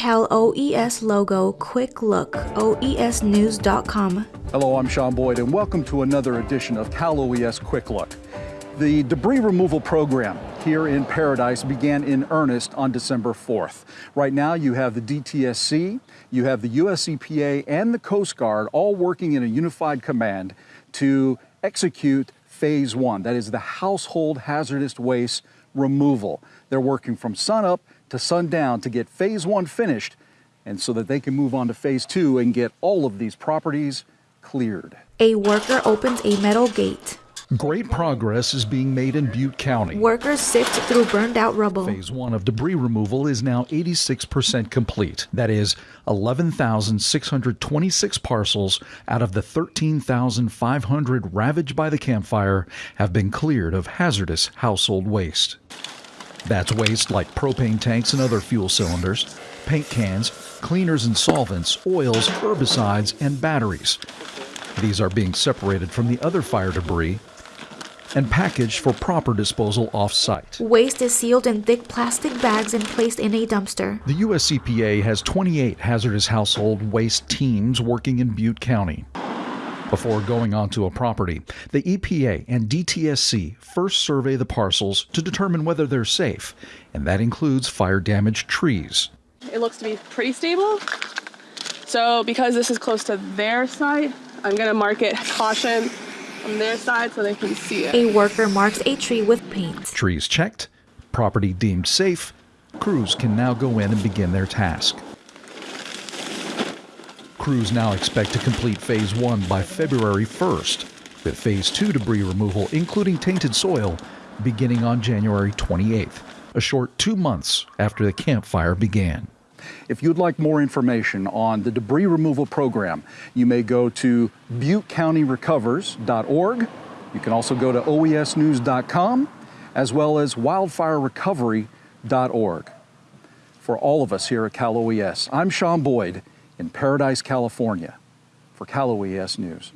Cal OES logo quick look oesnews.com. Hello, I'm Sean Boyd, and welcome to another edition of Cal OES Quick Look. The debris removal program here in Paradise began in earnest on December 4th. Right now, you have the DTSC, you have the US EPA, and the Coast Guard all working in a unified command to execute phase one, that is the household hazardous waste removal. They're working from sunup to sundown to get phase one finished and so that they can move on to phase two and get all of these properties cleared. A worker opens a metal gate. Great progress is being made in Butte County. Workers sift through burned out rubble. Phase one of debris removal is now 86% complete. That is 11,626 parcels out of the 13,500 ravaged by the Camp Fire have been cleared of hazardous household waste. That's waste like propane tanks and other fuel cylinders, paint cans, cleaners and solvents, oils, herbicides, and batteries. These are being separated from the other fire debris and packaged for proper disposal off-site. Waste is sealed in thick plastic bags and placed in a dumpster. The US EPA has 28 hazardous household waste teams working in Butte County. Before going onto a property, the EPA and DTSC first survey the parcels to determine whether they're safe, and that includes fire damaged trees. It looks to be pretty stable. So because this is close to their site, I'm gonna mark it caution on their side so they can see it. A worker marks a tree with paint. Trees checked, property deemed safe, crews can now go in and begin their task. Crews now expect to complete phase one by February 1st, with phase two debris removal, including tainted soil, beginning on January 28th, a short two months after the Camp Fire began. If you'd like more information on the debris removal program, you may go to buttecountyrecovers.org. You can also go to oesnews.com as well as wildfirerecovery.org. For all of us here at Cal OES, I'm Sean Boyd in Paradise, California for Cal OES News.